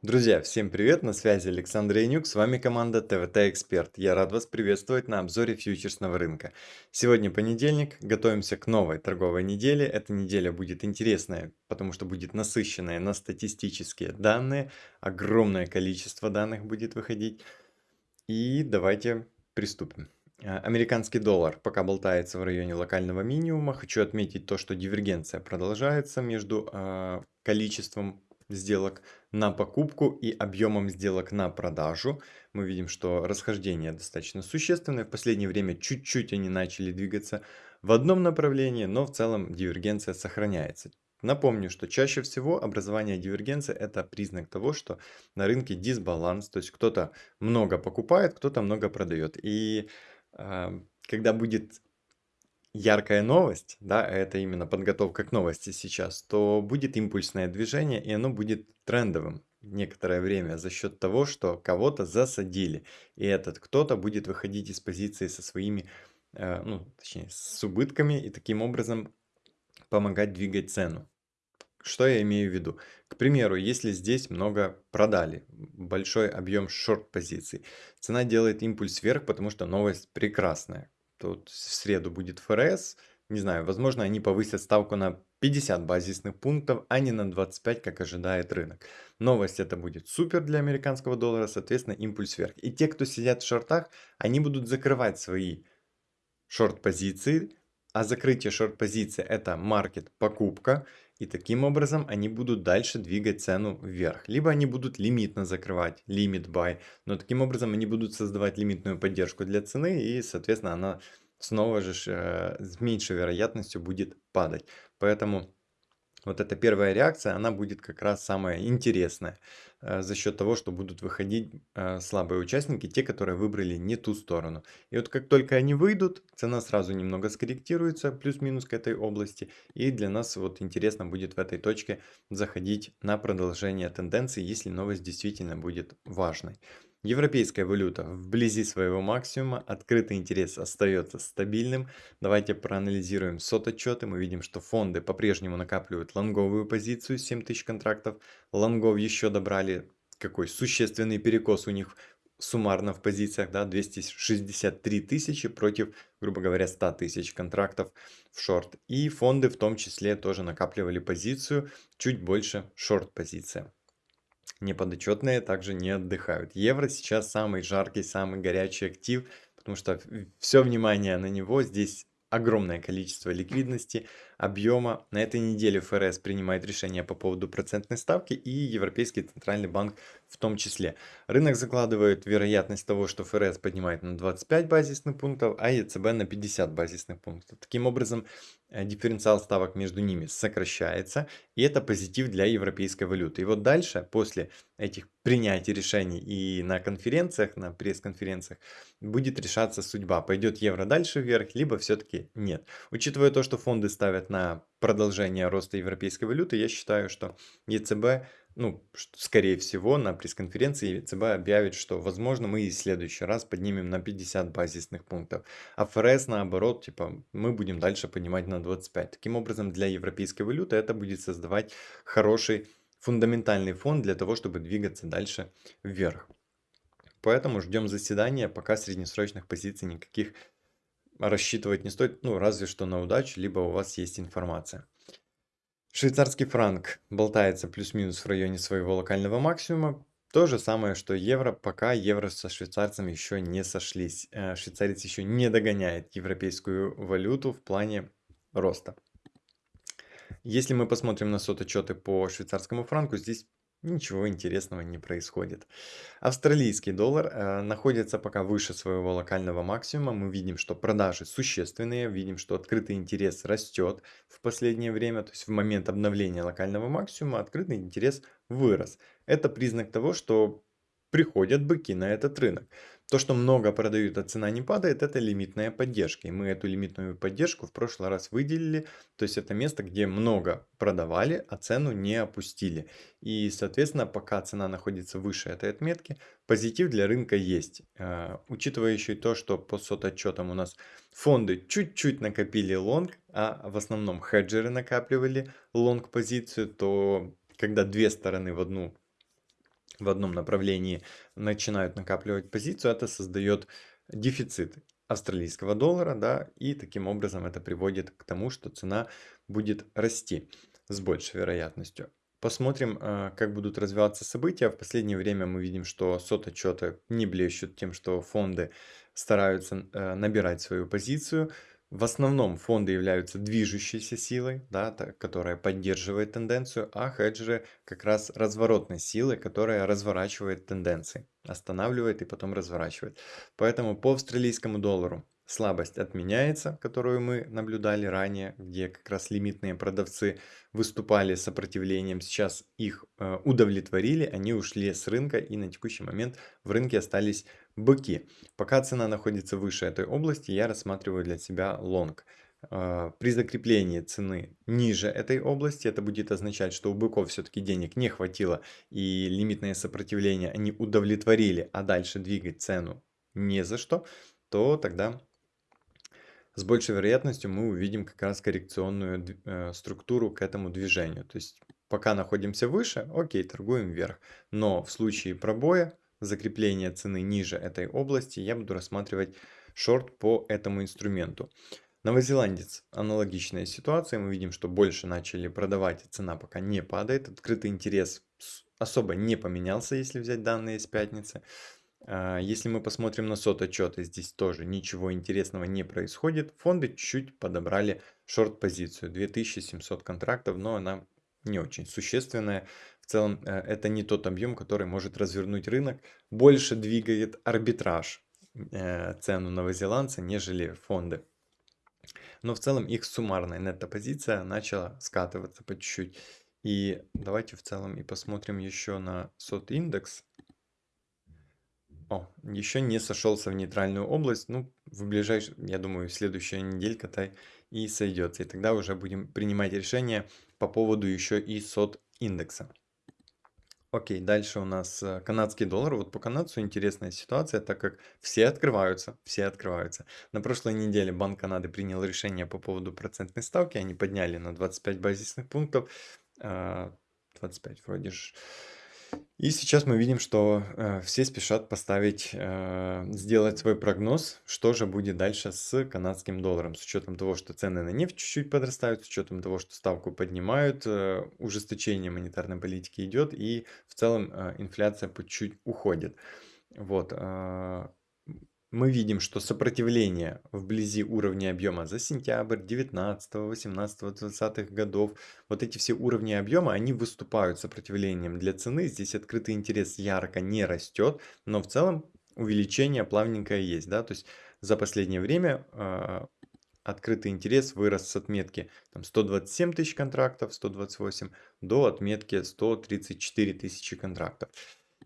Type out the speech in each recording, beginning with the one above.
Друзья, всем привет, на связи Александр Янюк, с вами команда ТВТ Эксперт. Я рад вас приветствовать на обзоре фьючерсного рынка. Сегодня понедельник, готовимся к новой торговой неделе. Эта неделя будет интересная, потому что будет насыщенная на статистические данные. Огромное количество данных будет выходить. И давайте приступим. А, американский доллар пока болтается в районе локального минимума. Хочу отметить то, что дивергенция продолжается между э, количеством сделок на покупку и объемом сделок на продажу. Мы видим, что расхождение достаточно существенное. В последнее время чуть-чуть они начали двигаться в одном направлении, но в целом дивергенция сохраняется. Напомню, что чаще всего образование дивергенции это признак того, что на рынке дисбаланс, то есть кто-то много покупает, кто-то много продает. И э, когда будет яркая новость, да, это именно подготовка к новости сейчас, то будет импульсное движение, и оно будет трендовым некоторое время за счет того, что кого-то засадили. И этот кто-то будет выходить из позиции со своими, э, ну, точнее, с убытками, и таким образом помогать двигать цену. Что я имею в виду? К примеру, если здесь много продали, большой объем шорт-позиций, цена делает импульс вверх, потому что новость прекрасная. Тут в среду будет ФРС. Не знаю, возможно, они повысят ставку на 50 базисных пунктов, а не на 25, как ожидает рынок. Новость это будет супер для американского доллара, соответственно, импульс вверх. И те, кто сидят в шортах, они будут закрывать свои шорт-позиции, а закрытие шорт-позиции это маркет покупка, и таким образом они будут дальше двигать цену вверх. Либо они будут лимитно закрывать, лимит buy, но таким образом они будут создавать лимитную поддержку для цены и, соответственно, она снова же э, с меньшей вероятностью будет падать. Поэтому вот эта первая реакция, она будет как раз самая интересная э, за счет того, что будут выходить э, слабые участники, те, которые выбрали не ту сторону. И вот как только они выйдут, цена сразу немного скорректируется, плюс-минус к этой области. И для нас вот интересно будет в этой точке заходить на продолжение тенденции, если новость действительно будет важной. Европейская валюта вблизи своего максимума, открытый интерес остается стабильным. Давайте проанализируем сот-отчеты. Мы видим, что фонды по-прежнему накапливают лонговую позицию 7000 контрактов. Лонгов еще добрали какой существенный перекос у них суммарно в позициях, да, 263 тысячи против, грубо говоря, 100 тысяч контрактов в шорт. И фонды в том числе тоже накапливали позицию, чуть больше шорт-позиция. Неподотчетные также не отдыхают. Евро сейчас самый жаркий, самый горячий актив, потому что все внимание на него. Здесь огромное количество ликвидности, объема. На этой неделе ФРС принимает решение по поводу процентной ставки и Европейский Центральный Банк в том числе. Рынок закладывает вероятность того, что ФРС поднимает на 25 базисных пунктов, а ЕЦБ на 50 базисных пунктов. Таким образом, дифференциал ставок между ними сокращается, и это позитив для европейской валюты. И вот дальше, после этих принятий решений и на конференциях, на пресс-конференциях, будет решаться судьба, пойдет евро дальше вверх, либо все-таки нет. Учитывая то, что фонды ставят на продолжение роста европейской валюты, я считаю, что ЕЦБ ну, скорее всего, на пресс-конференции ЦБ объявит, что, возможно, мы и в следующий раз поднимем на 50 базисных пунктов. А ФРС, наоборот, типа, мы будем дальше поднимать на 25. Таким образом, для европейской валюты это будет создавать хороший фундаментальный фон для того, чтобы двигаться дальше вверх. Поэтому ждем заседания, пока среднесрочных позиций никаких рассчитывать не стоит, ну, разве что на удачу, либо у вас есть информация. Швейцарский франк болтается плюс-минус в районе своего локального максимума. То же самое, что евро, пока евро со швейцарцем еще не сошлись. Э, швейцарец еще не догоняет европейскую валюту в плане роста. Если мы посмотрим на соточеты по швейцарскому франку, здесь Ничего интересного не происходит. Австралийский доллар э, находится пока выше своего локального максимума. Мы видим, что продажи существенные, видим, что открытый интерес растет в последнее время. То есть в момент обновления локального максимума открытый интерес вырос. Это признак того, что приходят быки на этот рынок. То, что много продают, а цена не падает, это лимитная поддержка. И мы эту лимитную поддержку в прошлый раз выделили. То есть это место, где много продавали, а цену не опустили. И, соответственно, пока цена находится выше этой отметки, позитив для рынка есть. Э, учитывая еще и то, что по COT -отчетам у нас фонды чуть-чуть накопили лонг, а в основном хеджеры накапливали лонг позицию, то когда две стороны в одну в одном направлении начинают накапливать позицию, это создает дефицит австралийского доллара, да, и таким образом это приводит к тому, что цена будет расти с большей вероятностью. Посмотрим, э, как будут развиваться события. В последнее время мы видим, что сот-отчеты не блещут тем, что фонды стараются э, набирать свою позицию. В основном фонды являются движущейся силой, да, которая поддерживает тенденцию, а хеджеры как раз разворотной силой, которая разворачивает тенденции, останавливает и потом разворачивает. Поэтому по австралийскому доллару слабость отменяется, которую мы наблюдали ранее, где как раз лимитные продавцы выступали сопротивлением, сейчас их э, удовлетворили, они ушли с рынка и на текущий момент в рынке остались быки. Пока цена находится выше этой области, я рассматриваю для себя лонг. Э, при закреплении цены ниже этой области, это будет означать, что у быков все-таки денег не хватило и лимитное сопротивление они удовлетворили, а дальше двигать цену не за что, то тогда с большей вероятностью мы увидим как раз коррекционную э, структуру к этому движению. То есть пока находимся выше, окей, торгуем вверх. Но в случае пробоя, закрепления цены ниже этой области, я буду рассматривать шорт по этому инструменту. Новозеландец. Аналогичная ситуация. Мы видим, что больше начали продавать, цена пока не падает. Открытый интерес особо не поменялся, если взять данные с пятницы. А, если мы посмотрим на сот отчеты, здесь тоже ничего интересного не происходит. Фонды чуть-чуть подобрали шорт-позицию, 2700 контрактов, но она не очень существенная. Целом э, это не тот объем, который может развернуть рынок. Больше двигает арбитраж э, цену новозеландца, нежели фонды. Но в целом их суммарная нетто-позиция начала скатываться по чуть-чуть. И давайте в целом и посмотрим еще на сот индекс. О, еще не сошелся в нейтральную область. Ну, в ближайшем, я думаю, следующая неделька-то и сойдется. И тогда уже будем принимать решение по поводу еще и сот индекса. Окей, дальше у нас э, канадский доллар. Вот по канадцу интересная ситуация, так как все открываются, все открываются. На прошлой неделе Банк Канады принял решение по поводу процентной ставки. Они подняли на 25 базисных пунктов. 25 а, вроде же. И сейчас мы видим, что э, все спешат поставить, э, сделать свой прогноз, что же будет дальше с канадским долларом, с учетом того, что цены на нефть чуть-чуть подрастают, с учетом того, что ставку поднимают, э, ужесточение монетарной политики идет, и в целом э, инфляция по чуть уходит. Вот, э, мы видим, что сопротивление вблизи уровня объема за сентябрь 19, 18, 20 годов, вот эти все уровни объема, они выступают сопротивлением для цены. Здесь открытый интерес ярко не растет, но в целом увеличение плавненькое есть. Да? То есть за последнее время э, открытый интерес вырос с отметки там, 127 тысяч контрактов, 128, до отметки 134 тысячи контрактов.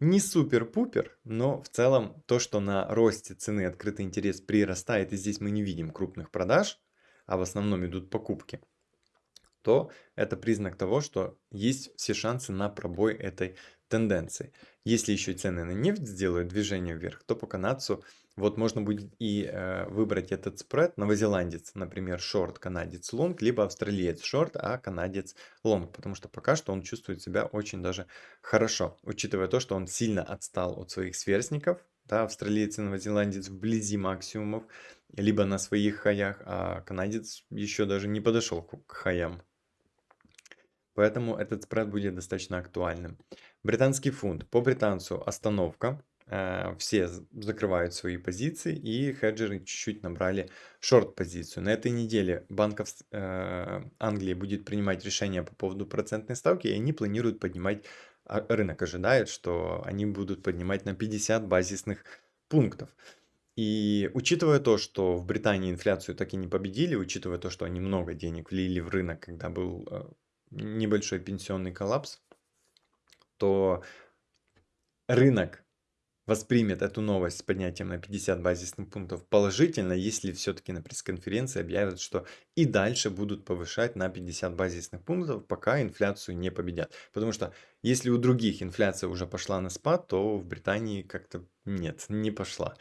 Не супер-пупер, но в целом то, что на росте цены открытый интерес прирастает, и здесь мы не видим крупных продаж, а в основном идут покупки, то это признак того, что есть все шансы на пробой этой тенденции. Если еще цены на нефть сделают движение вверх, то по канадцу вот можно будет и э, выбрать этот спред. Новозеландец, например, шорт, канадец лонг, либо австралиец шорт, а канадец лонг. Потому что пока что он чувствует себя очень даже хорошо. Учитывая то, что он сильно отстал от своих сверстников. Да, австралиец и новозеландец вблизи максимумов, либо на своих хаях, а канадец еще даже не подошел к хаям. Поэтому этот спред будет достаточно актуальным. Британский фунт. По британцу остановка. Э, все закрывают свои позиции, и хеджеры чуть-чуть набрали шорт-позицию. На этой неделе Банк э, Англии будет принимать решение по поводу процентной ставки, и они планируют поднимать, а, рынок ожидает, что они будут поднимать на 50 базисных пунктов. И учитывая то, что в Британии инфляцию так и не победили, учитывая то, что они много денег влили в рынок, когда был э, небольшой пенсионный коллапс, то рынок воспримет эту новость с поднятием на 50 базисных пунктов положительно, если все-таки на пресс-конференции объявят, что и дальше будут повышать на 50 базисных пунктов, пока инфляцию не победят. Потому что если у других инфляция уже пошла на спад, то в Британии как-то нет, не пошла.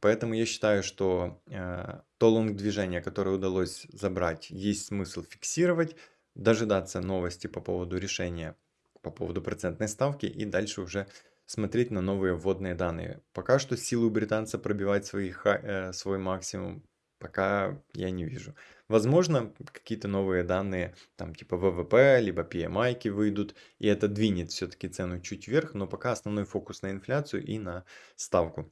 Поэтому я считаю, что э, то лонг-движение, которое удалось забрать, есть смысл фиксировать, дожидаться новости по поводу решения, по поводу процентной ставки и дальше уже смотреть на новые вводные данные. Пока что силы у британца пробивать свои, э, свой максимум пока я не вижу. Возможно, какие-то новые данные, там типа ВВП, либо PMI выйдут, и это двинет все-таки цену чуть вверх, но пока основной фокус на инфляцию и на ставку.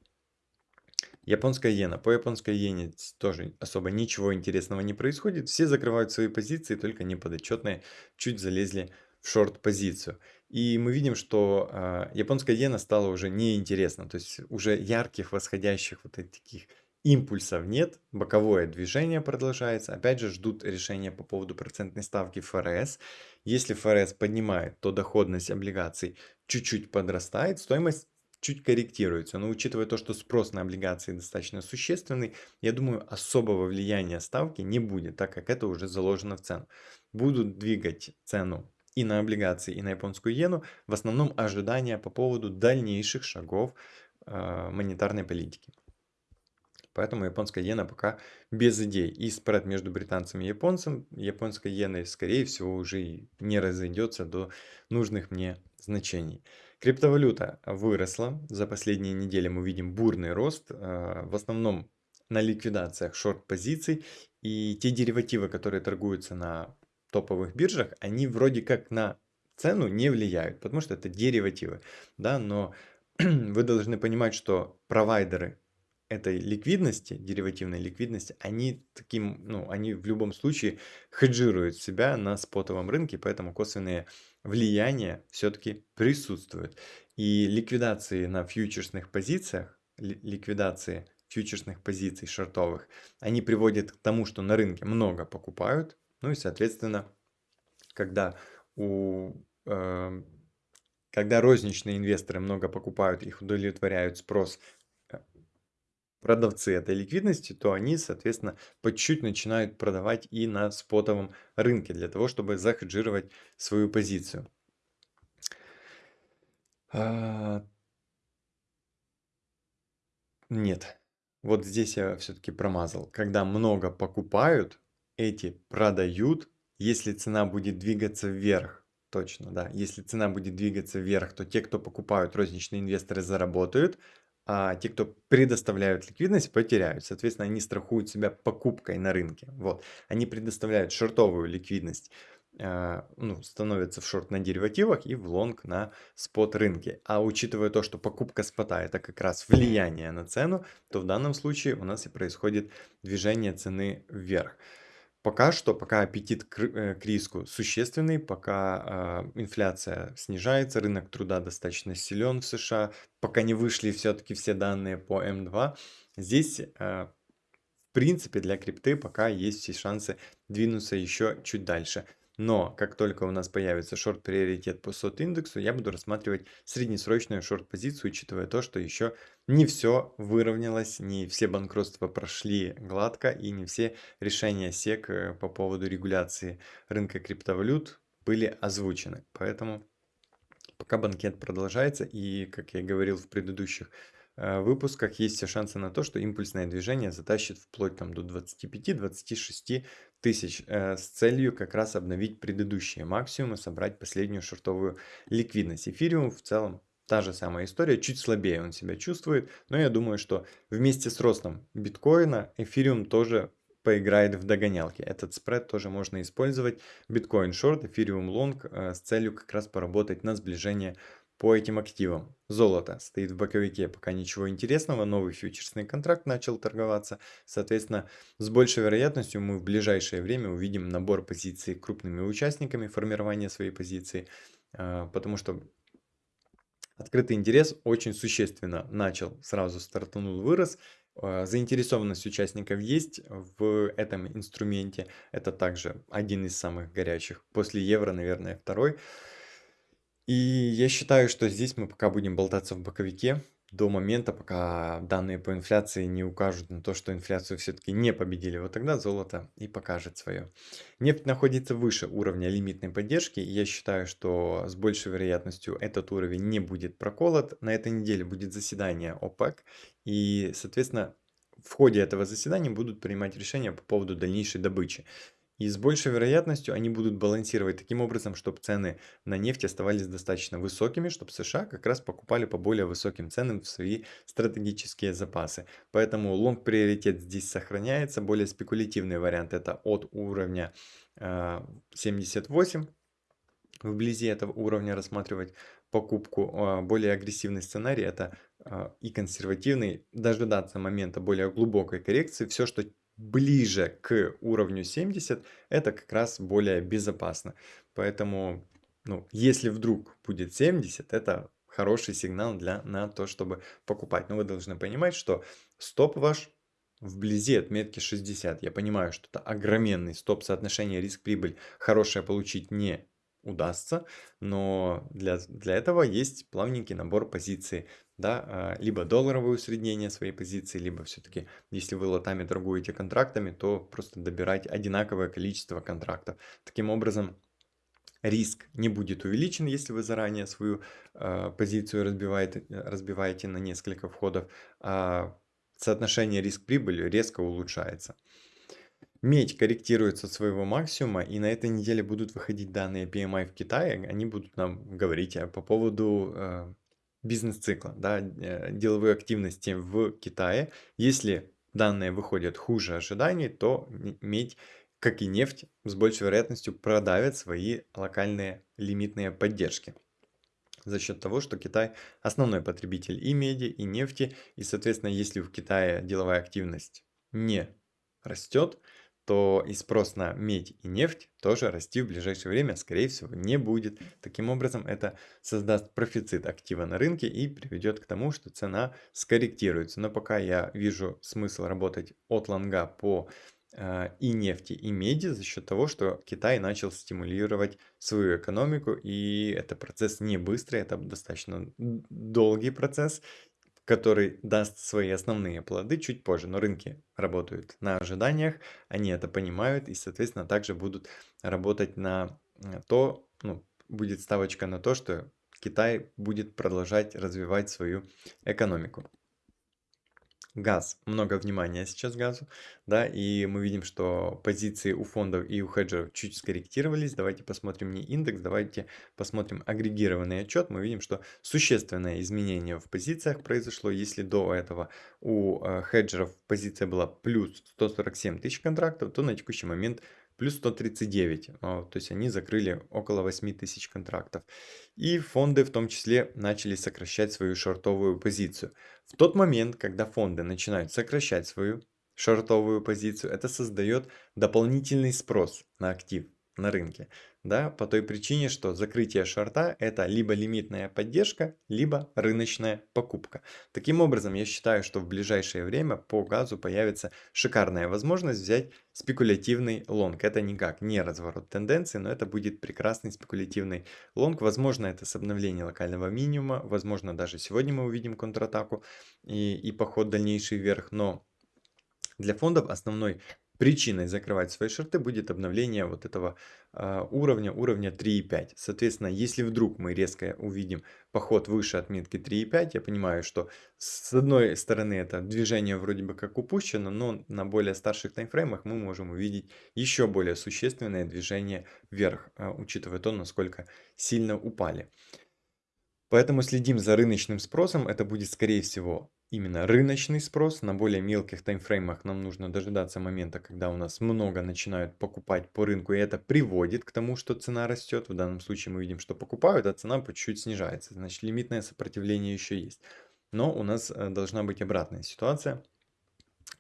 Японская иена. По японской иене тоже особо ничего интересного не происходит. Все закрывают свои позиции, только неподотчетные чуть залезли шорт-позицию. И мы видим, что э, японская иена стала уже неинтересна. То есть уже ярких восходящих вот таких импульсов нет, боковое движение продолжается. Опять же ждут решения по поводу процентной ставки ФРС. Если ФРС поднимает, то доходность облигаций чуть-чуть подрастает, стоимость чуть корректируется. Но учитывая то, что спрос на облигации достаточно существенный, я думаю, особого влияния ставки не будет, так как это уже заложено в цену. Будут двигать цену и на облигации, и на японскую иену, в основном ожидания по поводу дальнейших шагов э, монетарной политики. Поэтому японская иена пока без идей. И спред между британцами и японцем, японской иеной, скорее всего, уже не разойдется до нужных мне значений. Криптовалюта выросла. За последние недели мы видим бурный рост. Э, в основном на ликвидациях шорт-позиций. И те деривативы, которые торгуются на топовых биржах, они вроде как на цену не влияют, потому что это деривативы. Да? Но вы должны понимать, что провайдеры этой ликвидности, деривативной ликвидности, они таким, ну, они в любом случае хеджируют себя на спотовом рынке, поэтому косвенные влияния все-таки присутствуют. И ликвидации на фьючерсных позициях, ликвидации фьючерсных позиций шортовых, они приводят к тому, что на рынке много покупают, ну и соответственно, когда у э, когда розничные инвесторы много покупают, их удовлетворяют спрос продавцы этой ликвидности, то они, соответственно, по чуть-чуть начинают продавать и на спотовом рынке для того, чтобы захеджировать свою позицию. А... Нет, вот здесь я все-таки промазал. Когда много покупают, эти продают, если цена будет двигаться вверх. Точно, да. Если цена будет двигаться вверх, то те, кто покупают, розничные инвесторы заработают, а те, кто предоставляют ликвидность, потеряют. Соответственно, они страхуют себя покупкой на рынке. Вот. Они предоставляют шортовую ликвидность, э, ну, становятся в шорт на деривативах и в лонг на спот рынке. А учитывая то, что покупка спота это как раз влияние на цену, то в данном случае у нас и происходит движение цены вверх. Пока что, пока аппетит к, э, к риску существенный, пока э, инфляция снижается, рынок труда достаточно силен в США, пока не вышли все-таки все данные по М2, здесь э, в принципе для крипты пока есть все шансы двинуться еще чуть дальше. Но как только у нас появится шорт-приоритет по сот-индексу, я буду рассматривать среднесрочную шорт-позицию, учитывая то, что еще не все выровнялось, не все банкротства прошли гладко и не все решения СЕК э, по поводу регуляции рынка криптовалют были озвучены. Поэтому пока банкет продолжается и, как я говорил в предыдущих выпусках есть все шансы на то, что импульсное движение затащит вплоть там, до 25-26 тысяч э, с целью как раз обновить предыдущие максимумы, собрать последнюю шортовую ликвидность. Эфириум в целом та же самая история, чуть слабее он себя чувствует, но я думаю, что вместе с ростом биткоина эфириум тоже поиграет в догонялки. Этот спред тоже можно использовать. Биткоин шорт, эфириум лонг э, с целью как раз поработать на сближение по этим активам. Золото стоит в боковике, пока ничего интересного, новый фьючерсный контракт начал торговаться. Соответственно, с большей вероятностью мы в ближайшее время увидим набор позиций крупными участниками формирования своей позиции, а, потому что открытый интерес очень существенно начал, сразу стартанул, вырос. А, заинтересованность участников есть в этом инструменте. Это также один из самых горячих. После евро, наверное, второй. И я считаю, что здесь мы пока будем болтаться в боковике до момента, пока данные по инфляции не укажут на то, что инфляцию все-таки не победили. Вот тогда золото и покажет свое. Нефть находится выше уровня лимитной поддержки. Я считаю, что с большей вероятностью этот уровень не будет проколот. На этой неделе будет заседание ОПЕК. И, соответственно, в ходе этого заседания будут принимать решения по поводу дальнейшей добычи. И с большей вероятностью они будут балансировать таким образом, чтобы цены на нефть оставались достаточно высокими, чтобы США как раз покупали по более высоким ценам в свои стратегические запасы. Поэтому лонг приоритет здесь сохраняется. Более спекулятивный вариант это от уровня э, 78 вблизи этого уровня рассматривать покупку. А, более агрессивный сценарий это а, и консервативный, дожидаться момента более глубокой коррекции. Все, что ближе к уровню 70, это как раз более безопасно. Поэтому, ну, если вдруг будет 70, это хороший сигнал для, на то, чтобы покупать. Но вы должны понимать, что стоп ваш вблизи отметки 60. Я понимаю, что это огроменный стоп соотношение риск-прибыль. Хорошее получить не удастся, но для, для этого есть плавненький набор позиций, да, а, либо долларовое усреднение своей позиции, либо все-таки, если вы лотами торгуете контрактами, то просто добирать одинаковое количество контрактов. Таким образом, риск не будет увеличен, если вы заранее свою э, позицию разбиваете, разбиваете на несколько входов, а соотношение риск-прибыль резко улучшается. Медь корректируется от своего максимума, и на этой неделе будут выходить данные PMI в Китае. Они будут нам говорить э, по поводу э, бизнес-цикла, да, э, деловой активности в Китае. Если данные выходят хуже ожиданий, то медь, как и нефть, с большей вероятностью продавит свои локальные лимитные поддержки за счет того, что Китай основной потребитель и меди, и нефти, и, соответственно, если в Китае деловая активность не растет, то и спрос на медь и нефть тоже расти в ближайшее время, скорее всего, не будет. Таким образом, это создаст профицит актива на рынке и приведет к тому, что цена скорректируется. Но пока я вижу смысл работать от лонга по э, и нефти, и меди за счет того, что Китай начал стимулировать свою экономику, и это процесс не быстрый, это достаточно долгий процесс, который даст свои основные плоды чуть позже. Но рынки работают на ожиданиях, они это понимают и, соответственно, также будут работать на э, то, ну, будет ставочка на то, что Китай будет продолжать развивать свою экономику газ, много внимания сейчас газу, да, и мы видим, что позиции у фондов и у хеджеров чуть скорректировались. Давайте посмотрим не индекс, давайте посмотрим агрегированный отчет. Мы видим, что существенное изменение в позициях произошло. Если до этого у э, хеджеров позиция была плюс 147 тысяч контрактов, то на текущий момент плюс 139. А, то есть они закрыли около 8 тысяч контрактов. И фонды в том числе начали сокращать свою шортовую позицию. В тот момент, когда фонды начинают сокращать свою шортовую позицию, это создает дополнительный спрос на актив на рынке да, по той причине, что закрытие шорта это либо лимитная поддержка, либо рыночная покупка. Таким образом, я считаю, что в ближайшее время по газу появится шикарная возможность взять спекулятивный лонг. Это никак не разворот тенденции, но это будет прекрасный спекулятивный лонг. Возможно, это с обновлением локального минимума, возможно, даже сегодня мы увидим контратаку и, и поход дальнейший вверх, но для фондов основной причиной закрывать свои шорты будет обновление вот этого э, уровня, уровня 3.5. Соответственно, если вдруг мы резко увидим поход выше отметки 3.5, я понимаю, что с одной стороны это движение вроде бы как упущено, но на более старших таймфреймах мы можем увидеть еще более существенное движение вверх, э, учитывая то, насколько сильно упали. Поэтому следим за рыночным спросом. Это будет, скорее всего, именно рыночный спрос. На более мелких таймфреймах нам нужно дожидаться момента, когда у нас много начинают покупать по рынку. И это приводит к тому, что цена растет. В данном случае мы видим, что покупают, а цена по чуть-чуть снижается. Значит, лимитное сопротивление еще есть. Но у нас э, должна быть обратная ситуация,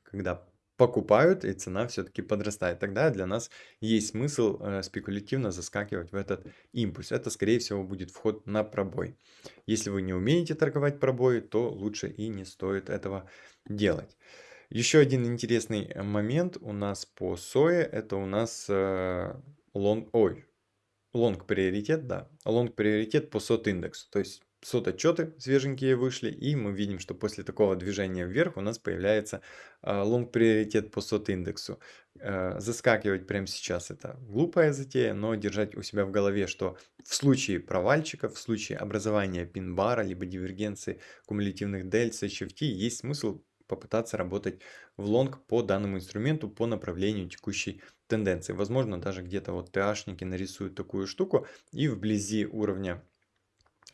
когда покупают, и цена все-таки подрастает. Тогда для нас есть смысл э, спекулятивно заскакивать в этот импульс. Это, скорее всего, будет вход на пробой. Если вы не умеете торговать пробой, то лучше и не стоит этого делать. Еще один интересный момент у нас по сое, это у нас э, лонг, ой, лонг приоритет, да, лонг приоритет по COT индексу. То есть COT -отчеты свеженькие вышли, и мы видим, что после такого движения вверх у нас появляется лонг-приоритет по сот-индексу. Э, заскакивать прямо сейчас это глупая затея, но держать у себя в голове, что в случае провальчиков, в случае образования пин-бара, либо дивергенции кумулятивных дельц, HFT, есть смысл попытаться работать в лонг по данному инструменту по направлению текущей тенденции. Возможно, даже где-то вот TH-ники нарисуют такую штуку и вблизи уровня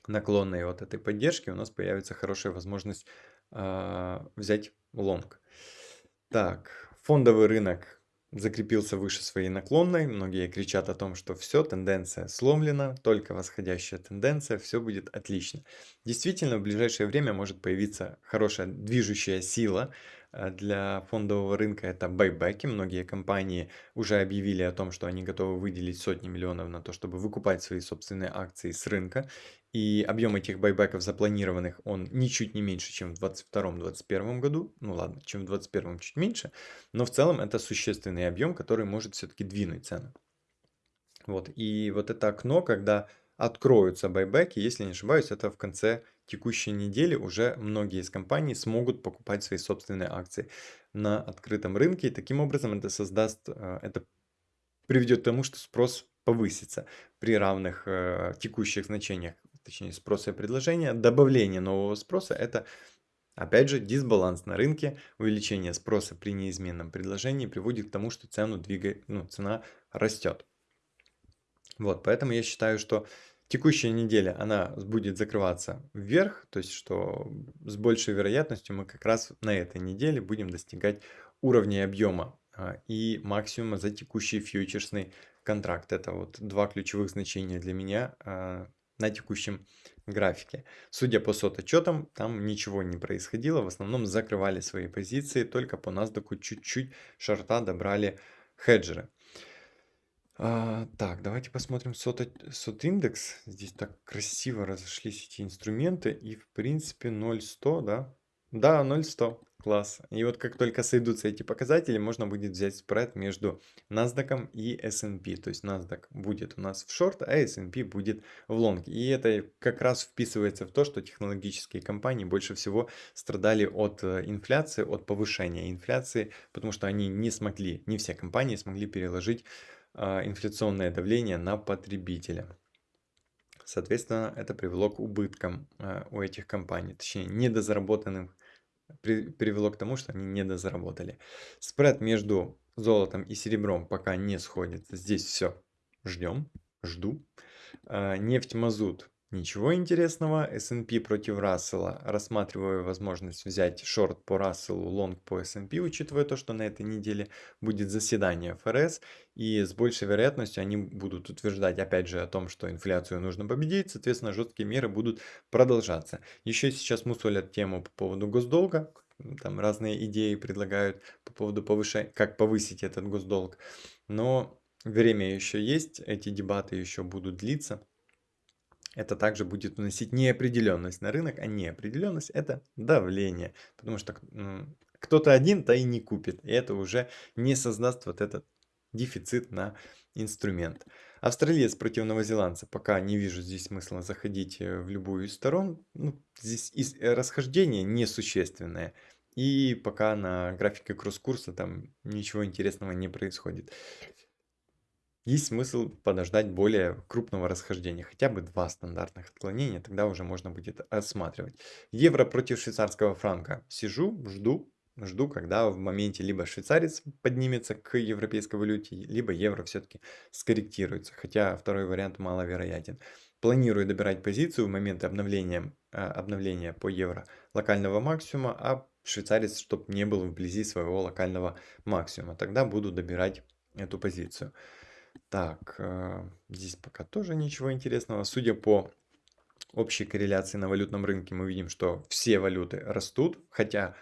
наклонной от этой поддержки у нас появится хорошая возможность э, взять лонг. Так, фондовый рынок закрепился выше своей наклонной. Многие кричат о том, что все, тенденция сломлена, только восходящая тенденция, все будет отлично. Действительно, в ближайшее время может появиться хорошая движущая сила, Э, для фондового рынка это байбеки. Многие компании уже объявили о том, что они готовы выделить сотни миллионов на то, чтобы выкупать свои собственные акции с рынка. И объем этих байбеков запланированных, он ничуть не меньше, чем в 2022-2021 году. Ну ладно, чем в 2021 чуть меньше. Но в целом это существенный объем, который может все-таки двинуть цену. Вот. И вот это окно, когда откроются байбеки, если не ошибаюсь, это в конце текущей недели уже многие из компаний смогут покупать свои собственные акции на открытом рынке. И таким образом это создаст, э, это приведет к тому, что спрос повысится при равных э, текущих значениях, точнее спроса и предложения. Добавление нового спроса это Опять же, дисбаланс на рынке, увеличение спроса при неизменном предложении приводит к тому, что цену двигает, ну, цена растет. Вот, поэтому я считаю, что Текущая неделя, она будет закрываться вверх, то есть что с большей вероятностью мы как раз на этой неделе будем достигать уровня объема а, и максимума за текущий фьючерсный контракт. Это вот два ключевых значения для меня а, на текущем графике. Судя по сот-отчетам, там ничего не происходило, в основном закрывали свои позиции, только по NASDAQ чуть-чуть шарта добрали хеджеры. А, так, давайте посмотрим сот, сот индекс. Здесь так красиво разошлись эти инструменты. И в принципе 0,100, да? Да, 0,100. Класс. И вот как только сойдутся эти показатели, можно будет взять спред между NASDAQ и S&P. То есть NASDAQ будет у нас в шорт, а S&P будет в лонг. И это как раз вписывается в то, что технологические компании больше всего страдали от э, инфляции, от повышения инфляции, потому что они не смогли, не все компании смогли переложить а, инфляционное давление на потребителя. Соответственно, это привело к убыткам а, у этих компаний, точнее, недозаработанным, привело к тому, что они недозаработали. Спред между золотом и серебром пока не сходится. Здесь все. Ждем, жду. А, нефть, мазут Ничего интересного. S&P против Рассела. Рассматриваю возможность взять шорт по Расселу, лонг по S&P, учитывая то, что на этой неделе будет заседание ФРС. И с большей вероятностью они будут утверждать, опять же, о том, что инфляцию нужно победить. Соответственно, жесткие меры будут продолжаться. Еще сейчас мусолят тему по поводу госдолга. Там разные идеи предлагают по поводу повышения, как повысить этот госдолг. Но время еще есть, эти дебаты еще будут длиться это также будет вносить неопределенность на рынок, а неопределенность это давление, потому что кто-то один-то и не купит, и это уже не создаст вот этот дефицит на инструмент. Австралиец против новозеландца, пока не вижу здесь смысла заходить э, в любую из сторон, ну, здесь э, расхождение несущественное, и пока на графике кросс-курса там ничего интересного не происходит есть смысл подождать более крупного расхождения, хотя бы два стандартных отклонения, тогда уже можно будет осматривать. Евро против швейцарского франка. Сижу, жду, жду, когда в моменте либо швейцарец поднимется к европейской валюте, либо евро все-таки скорректируется, хотя второй вариант маловероятен. Планирую добирать позицию в момент обновления, а, обновления по евро локального максимума, а швейцарец, чтобы не был вблизи своего локального максимума. Тогда буду добирать эту позицию. Так, э, здесь пока тоже ничего интересного. Судя по общей корреляции на валютном рынке, мы видим, что все валюты растут, хотя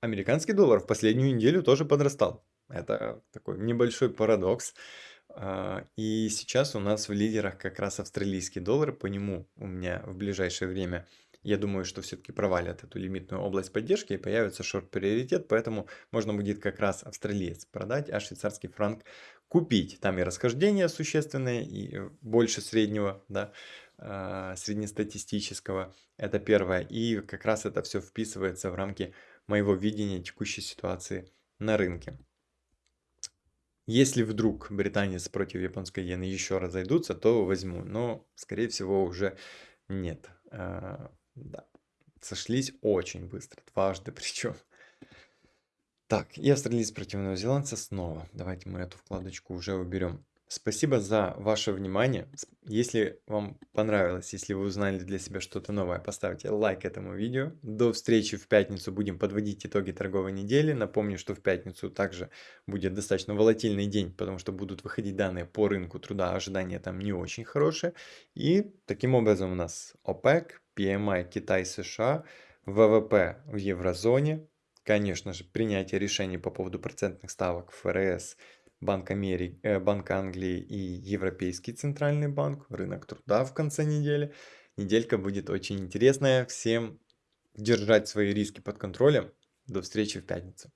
американский доллар в последнюю неделю тоже подрастал. Это такой небольшой парадокс. А, и сейчас у нас в лидерах как раз австралийский доллар, по нему у меня в ближайшее время я думаю, что все-таки провалят эту лимитную область поддержки и появится шорт-приоритет, поэтому можно будет как раз австралиец продать, а швейцарский франк купить. Там и расхождение существенное, и э, больше среднего, да, а, среднестатистического. Это первое. И как раз это все вписывается в рамки моего видения текущей ситуации на рынке. Если вдруг британец против японской иены еще разойдутся, то возьму. Но, скорее всего, уже нет. А, да. Сошлись очень быстро, дважды причем. Так, и австралиец против новозеландца снова. Давайте мы эту вкладочку уже уберем. Спасибо за ваше внимание. Если вам понравилось, если вы узнали для себя что-то новое, поставьте лайк этому видео. До встречи в пятницу. Будем подводить итоги торговой недели. Напомню, что в пятницу также будет достаточно волатильный день, потому что будут выходить данные по рынку труда. Ожидания там не очень хорошие. И таким образом у нас ОПЕК, PMI Китай, США, ВВП в еврозоне, Конечно же, принятие решений по поводу процентных ставок ФРС, Банк Америки, э, Банк Англии и Европейский центральный банк, рынок труда в конце недели. Неделька будет очень интересная. Всем держать свои риски под контролем. До встречи в пятницу.